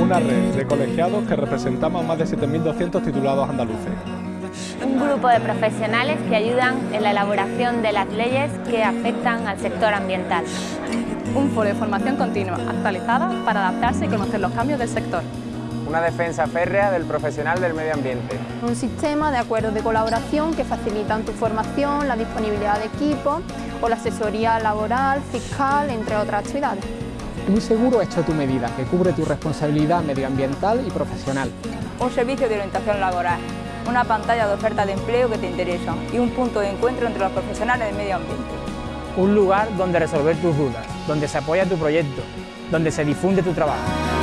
Una red de colegiados que representamos a más de 7.200 titulados andaluces. Un grupo de profesionales que ayudan en la elaboración de las leyes que afectan al sector ambiental. Un foro de formación continua, actualizada para adaptarse y conocer los cambios del sector. Una defensa férrea del profesional del medio ambiente. Un sistema de acuerdos de colaboración que facilitan tu formación, la disponibilidad de equipos o la asesoría laboral, fiscal, entre otras actividades. Un seguro hecho a tu medida, que cubre tu responsabilidad medioambiental y profesional. Un servicio de orientación laboral, una pantalla de oferta de empleo que te interesa y un punto de encuentro entre los profesionales del medio ambiente. Un lugar donde resolver tus dudas, donde se apoya tu proyecto, donde se difunde tu trabajo.